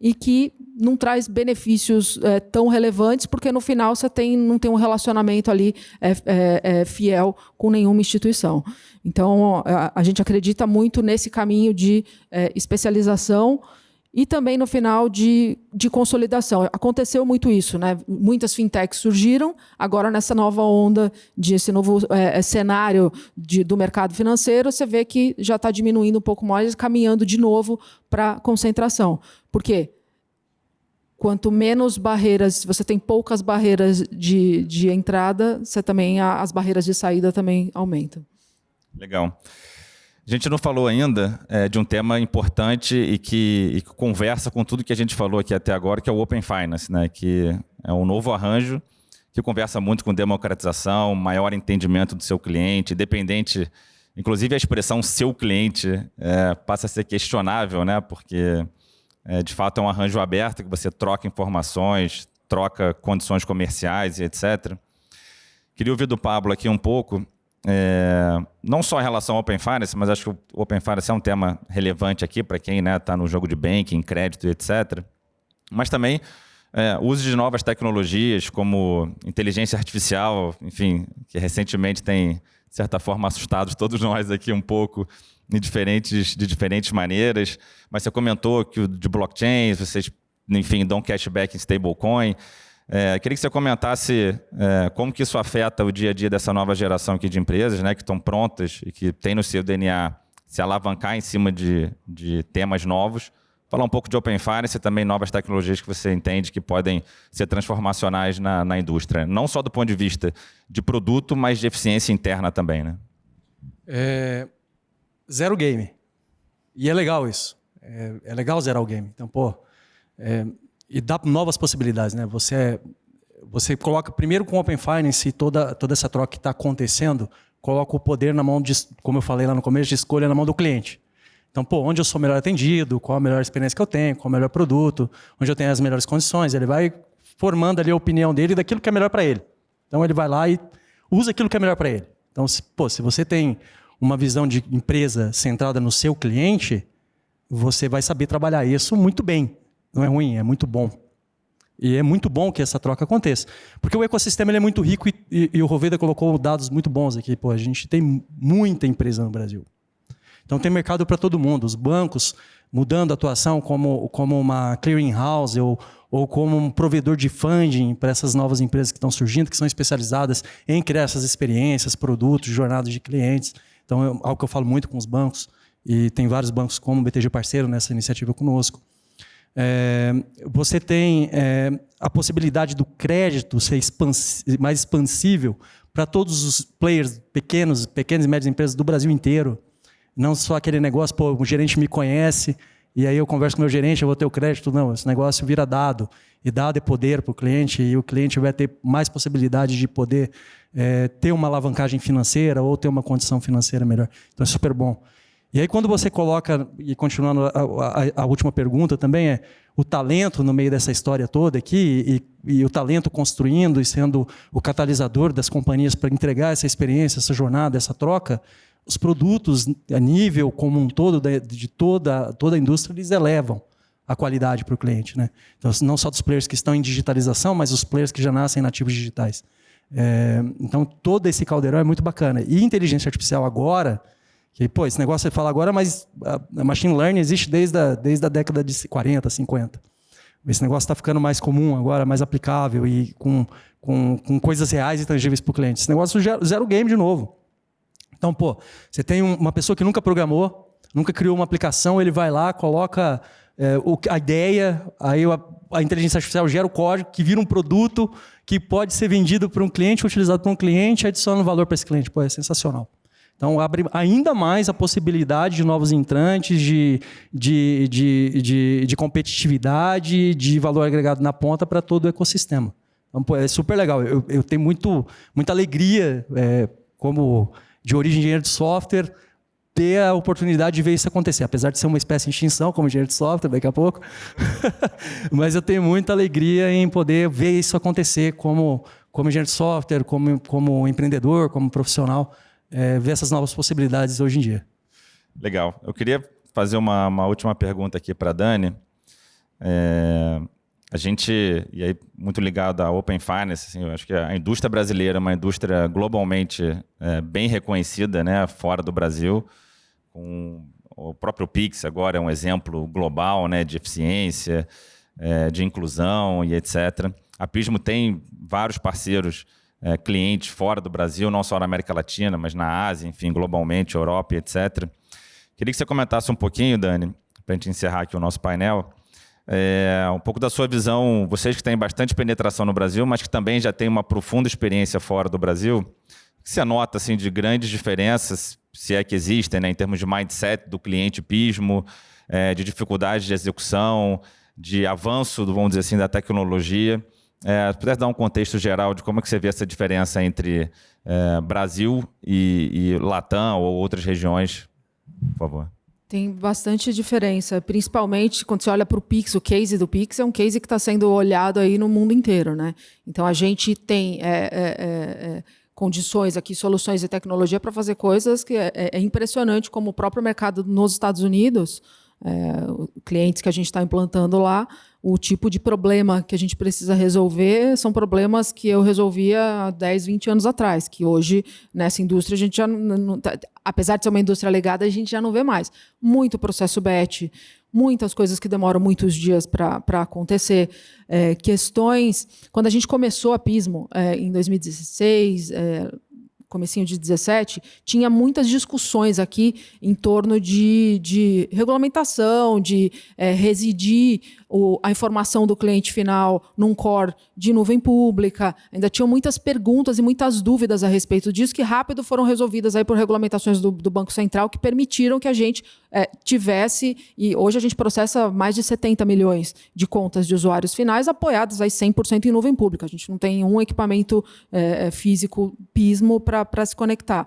Speaker 3: e que não traz benefícios é, tão relevantes, porque no final você tem, não tem um relacionamento ali é, é, fiel com nenhuma instituição. Então, a, a, gente acredita muito nesse caminho de especialização e também no final de, de consolidação. Aconteceu muito isso, né? Muitas fintechs surgiram, agora nessa nova onda, de esse novo é, cenário de, do mercado financeiro, você vê que já está diminuindo um pouco mais, caminhando de novo para concentração. Por quê? Quanto menos barreiras, você tem poucas barreiras de, de entrada, você também as barreiras de saída também aumentam.
Speaker 1: Legal. A gente não falou ainda é, de um tema importante e que, e que, conversa com tudo que a gente falou aqui até agora, que é o Open Finance, né? que é um novo arranjo que conversa muito com democratização, maior entendimento do seu cliente, independente, inclusive a expressão seu cliente é, passa a ser questionável, né? porque é, de fato é um arranjo aberto que você troca informações, troca condições comerciais e etc. Queria ouvir do Pablo aqui um pouco é, não só em relação ao Open Finance, mas acho que o Open Finance é um tema relevante aqui para quem está né, tá no jogo de banking, crédito, etc. Mas também é, uso de novas tecnologias como inteligência artificial, enfim, que recentemente tem, de certa forma, assustado todos nós aqui um pouco de diferentes, de diferentes maneiras. Mas você comentou que de blockchain, vocês, enfim, dão cashback em stablecoin. É, queria que você comentasse é, como que isso afeta o dia a dia dessa nova geração aqui de empresas, né, que estão prontas e que têm no seu DNA se alavancar em cima de, de temas novos, falar um pouco de Open Finance e também novas tecnologias que você entende que podem ser transformacionais na, na indústria. Não só do ponto de vista de produto, mas de eficiência interna também, né?
Speaker 2: É, zero game. E é legal isso. É, é legal zerar o game. Então, pô, é, e dá novas possibilidades, né? Você, você coloca primeiro com o Open Finance e toda, toda essa troca que está acontecendo, coloca o poder na mão de, como eu falei lá no começo, de escolha na mão do cliente. Então, pô, onde eu sou melhor atendido, qual a melhor experiência que eu tenho, qual o melhor produto, onde eu tenho as melhores condições, ele vai formando ali a opinião dele daquilo que é melhor para ele. Então, ele vai lá e usa aquilo que é melhor para ele. Então, se, pô, se você tem uma visão de empresa centrada no seu cliente, você vai saber trabalhar isso muito bem. Não é ruim, é muito bom. E é muito bom que essa troca aconteça. Porque o ecossistema é muito rico e, e, e o Roveda colocou dados muito bons aqui. Pô, a gente tem muita empresa no Brasil. Então tem mercado para todo mundo. Os bancos mudando a atuação como, como uma clearing house ou, ou como um provedor de funding para essas novas empresas que estão surgindo, que são especializadas em criar essas experiências, produtos, jornadas de clientes. Então é algo que eu falo muito com os bancos e tem vários bancos como o BTG parceiro nessa iniciativa conosco. É, você tem é, a possibilidade do crédito ser mais expansível para todos os players pequenos, pequenas e médias empresas do Brasil inteiro. Não só aquele negócio, pô, o gerente me conhece, e aí eu converso com o meu gerente, eu vou ter o crédito. Não, esse negócio vira dado. E dado é poder para o cliente, e o cliente vai ter mais possibilidade de poder é, ter uma alavancagem financeira ou ter uma condição financeira melhor. Então é super bom. E aí, quando você coloca, e continuando a, a, a, última pergunta também, é o talento no meio dessa história toda aqui, e, e o talento construindo e sendo o catalisador das companhias para entregar essa experiência, essa jornada, essa troca, os produtos a nível como um todo de toda, toda a indústria, eles elevam a qualidade para o cliente. Né? Então, não só dos players que estão em digitalização, mas os players que já nascem nativos digitais. É, então, todo esse caldeirão é muito bacana. E inteligência artificial agora, que, pô, esse negócio você fala agora, mas a machine learning existe desde a, desde a década de 40, 50. Esse negócio está ficando mais comum agora, mais aplicável e com, com, com coisas reais e tangíveis para o cliente. Esse negócio zero game de novo. Então, pô, você tem uma pessoa que nunca programou, nunca criou uma aplicação, ele vai lá, coloca é, o, a ideia, aí a, a, inteligência artificial gera o código que vira um produto que pode ser vendido para um cliente, utilizado por um cliente, adiciona valor para esse cliente. Pô, é sensacional. Então, abre ainda mais a possibilidade de novos entrantes, de, de, de, de, de competitividade, de valor agregado na ponta para todo o ecossistema. Então, é super legal. Eu, eu tenho muito, muita alegria é, como de origem engenheiro de software, ter a oportunidade de ver isso acontecer, apesar de ser uma espécie de extinção como engenheiro de software daqui a pouco, mas eu tenho muita alegria em poder ver isso acontecer como como engenheiro de software, como como empreendedor, como profissional, é, ver essas novas possibilidades hoje em dia.
Speaker 1: Legal. Eu queria fazer uma, uma última pergunta aqui para a Dani. É, a gente, e aí muito ligado à Open Finance, assim, eu acho que a indústria brasileira é uma indústria globalmente é, bem reconhecida, né, fora do Brasil, com o próprio Pix agora é um exemplo global, né, de eficiência, é, de inclusão e etc. A Pismo tem vários parceiros, é, clientes fora do Brasil, não só na América Latina, mas na Ásia, enfim, globalmente, Europa etc. Queria que você comentasse um pouquinho, Dani, para a gente encerrar aqui o nosso painel, é, um pouco da sua visão, vocês que têm bastante penetração no Brasil, mas que também já têm uma profunda experiência fora do Brasil, o que você nota assim, de grandes diferenças, se é que existem, né, em termos de mindset do cliente pismo, é, de dificuldade de execução, de avanço, vamos dizer assim, da tecnologia. É, se pudesse dar um contexto geral de como é que você vê essa diferença entre é, Brasil e, e Latam ou outras regiões, por favor.
Speaker 3: Tem bastante diferença, principalmente quando você olha para o Pix, o case do Pix é um case que está sendo olhado aí no mundo inteiro, né? Então a gente tem é, é, é, é condições aqui, soluções e tecnologia para fazer coisas que é, é, é, impressionante, como o próprio mercado nos Estados Unidos, clientes que a gente está implantando lá, o tipo de problema que a gente precisa resolver são problemas que eu resolvia há 10, 20 anos atrás, que hoje nessa indústria a gente já não, tá, apesar de ser uma indústria legada, a gente já não vê mais. Muito processo BET, muitas coisas que demoram muitos dias para acontecer, é, questões. Quando a gente começou a Pismo é, em 2016, é, comecinho de 17, tinha muitas discussões aqui em torno de, de regulamentação, de é, residir o, a informação do cliente final num core de nuvem pública. Ainda tinham muitas perguntas e muitas dúvidas a respeito disso, que rápido foram resolvidas aí por regulamentações do, do Banco Central, que permitiram que a gente é, tivesse, e hoje a gente processa mais de 70 milhões de contas de usuários finais apoiadas aí 100% em nuvem pública. A gente não tem um equipamento é, é físico pismo para se conectar.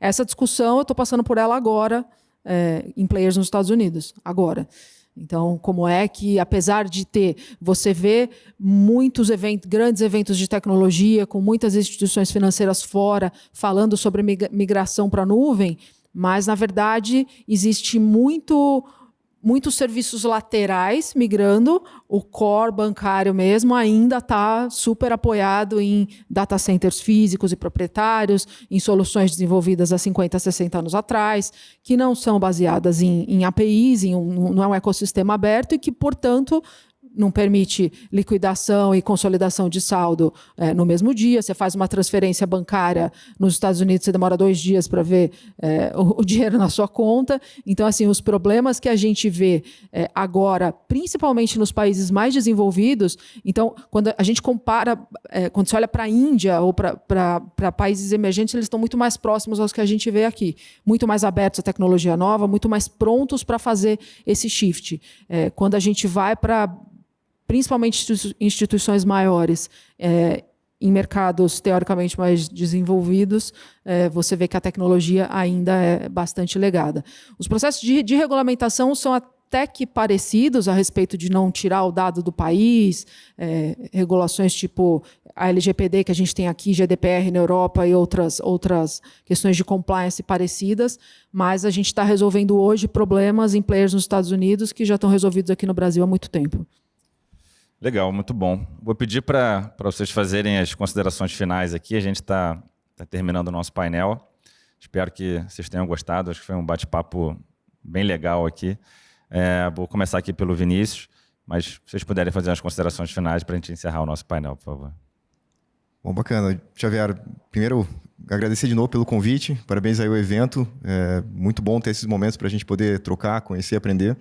Speaker 3: Essa discussão, eu estou passando por ela agora, é, em players nos Estados Unidos, agora. Então, como é que, apesar de ter, você vê muitos eventos, grandes eventos de tecnologia, com muitas instituições financeiras fora, falando sobre migração para a nuvem, mas, na verdade, existe muito muitos serviços laterais migrando, o core bancário mesmo ainda está super apoiado em data centers físicos e proprietários, em soluções desenvolvidas há 50, 60 anos atrás, que não são baseadas em, em APIs, em um, não é um ecossistema aberto e que, portanto, não permite liquidação e consolidação de saldo é, no mesmo dia. Você faz uma transferência bancária nos Estados Unidos, você demora dois dias para ver é, o, o, dinheiro na sua conta. Então, assim, os problemas que a gente vê é, agora, principalmente nos países mais desenvolvidos, então, quando a gente compara, é, quando você olha para a Índia ou para países emergentes, eles estão muito mais próximos aos que a gente vê aqui, muito mais abertos à tecnologia nova, muito mais prontos para fazer esse shift. É, quando a gente vai para principalmente instituições maiores, é, em mercados teoricamente mais desenvolvidos, é, você vê que a tecnologia ainda é bastante legada. Os processos de, de, regulamentação são até que parecidos a respeito de não tirar o dado do país, é, regulações tipo a LGPD que a gente tem aqui, GDPR na Europa e outras, outras questões de compliance parecidas, mas a gente está resolvendo hoje problemas em players nos Estados Unidos que já estão resolvidos aqui no Brasil há muito tempo.
Speaker 1: Legal, muito bom. Vou pedir para vocês fazerem as considerações finais aqui. A gente está tá terminando o nosso painel. Espero que vocês tenham gostado. Acho que foi um bate-papo bem legal aqui. É, vou começar aqui pelo Vinícius, mas se vocês puderem fazer as considerações finais para a gente encerrar o nosso painel, por favor.
Speaker 4: Bom, bacana. Xavier, primeiro agradecer de novo pelo convite. Parabéns aí ao evento. É muito bom ter esses momentos para a gente poder trocar, conhecer, aprender.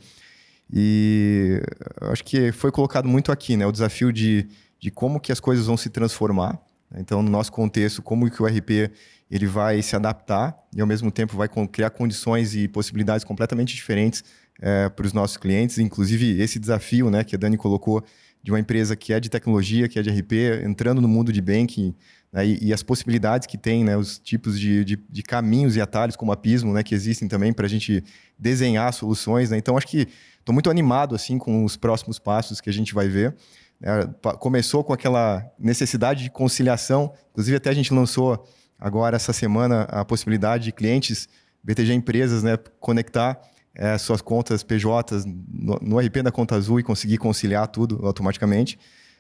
Speaker 4: E acho que foi colocado muito aqui, né? O desafio de, de como que as coisas vão se transformar. Né? Então, no nosso contexto, como que o RP ele vai se adaptar e, ao mesmo tempo, vai criar condições e possibilidades completamente diferentes é, para os nossos clientes. Inclusive, esse desafio né, que a Dani colocou de uma empresa que é de tecnologia, que é de RP, entrando no mundo de banking né, e, e, as possibilidades que tem, né, os tipos de, de, de, caminhos e atalhos, como a Pismo, né, que existem também para a gente desenhar soluções. Né? Então, acho que Estou muito animado assim com os próximos passos que a gente vai ver. É, começou com aquela necessidade de conciliação, inclusive até a gente lançou agora essa semana a possibilidade de clientes BTG Empresas né, conectar é, suas contas PJs no, no RP da Conta Azul e conseguir conciliar tudo automaticamente.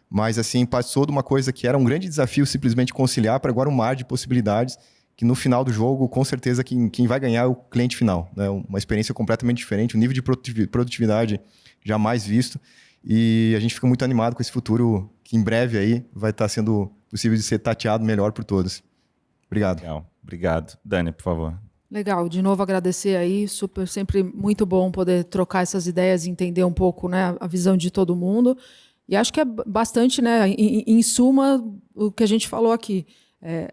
Speaker 4: Mas assim, passou de uma coisa que era um grande desafio simplesmente conciliar para agora um mar de possibilidades que no final do jogo, com certeza, quem, quem vai ganhar é o cliente final. Né? Uma experiência completamente diferente, um nível de produtividade jamais visto. E a gente fica muito animado com esse futuro que em breve aí vai estar sendo possível de ser tateado melhor por todos. Obrigado.
Speaker 1: Legal. Obrigado. Dani, por favor.
Speaker 3: Legal, de novo agradecer aí, super, sempre muito bom poder trocar essas ideias e entender um pouco né, a visão de todo mundo. E acho que é bastante, né, em, em suma, o que a gente falou aqui. É,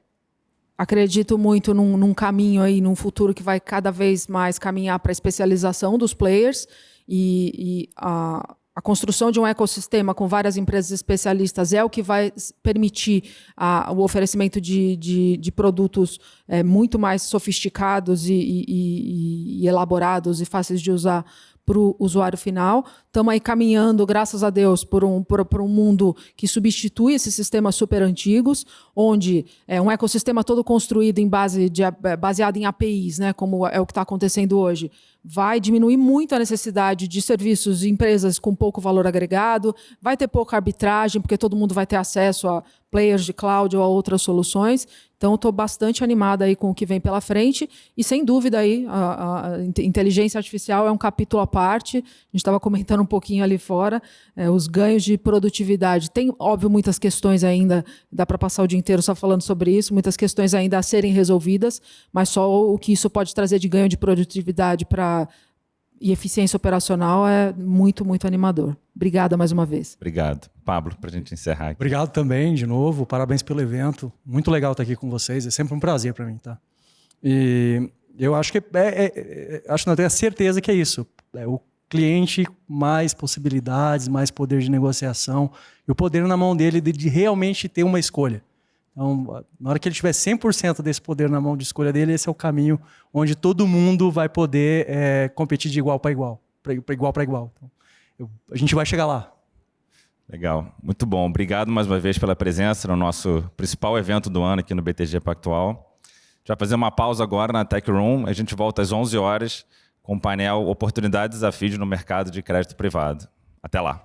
Speaker 3: acredito muito num, num, caminho aí, num futuro que vai cada vez mais caminhar para a especialização dos players e, e a, a, construção de um ecossistema com várias empresas especialistas é o que vai permitir a, o oferecimento de, de, de produtos é, muito mais sofisticados e, e, e elaborados e fáceis de usar para o usuário final. Estamos aí caminhando, graças a Deus, por um, por, por um mundo que substitui esses sistemas super antigos, onde é um ecossistema todo construído em base de, baseado em APIs, né, como é o que está acontecendo hoje, vai diminuir muito a necessidade de serviços de empresas com pouco valor agregado, vai ter pouca arbitragem, porque todo mundo vai ter acesso a players de cloud ou a outras soluções. Então, estou bastante animada aí com o que vem pela frente e, sem dúvida, aí, a, a inteligência artificial é um capítulo à parte. A gente estava comentando um pouquinho ali fora, é, os ganhos de produtividade. Tem, óbvio, muitas questões ainda, dá para passar o dia inteiro só falando sobre isso, muitas questões ainda a serem resolvidas, mas só o que isso pode trazer de ganho de produtividade para e eficiência operacional é muito, muito animador. Obrigada mais uma vez.
Speaker 1: Obrigado. Pablo, para a gente encerrar aqui.
Speaker 2: Obrigado também, de novo. Parabéns pelo evento. Muito legal estar aqui com vocês. É sempre um prazer para mim, tá? E eu acho que é, é, é, acho não tenho a certeza que é isso. É o cliente mais possibilidades, mais poder de negociação e o poder na mão dele de, de realmente ter uma escolha. Então, na hora que ele tiver 100% desse poder na mão de escolha dele, esse é o caminho onde todo mundo vai poder é, competir de igual para igual, para igual para igual. Então, eu, a gente vai chegar lá.
Speaker 1: Legal, muito bom. Obrigado mais uma vez pela presença no nosso principal evento do ano aqui no BTG Pactual. A gente vai fazer uma pausa agora na Tech Room. A gente volta às 11 horas com o painel Oportunidades e Desafios no Mercado de Crédito Privado. Até lá.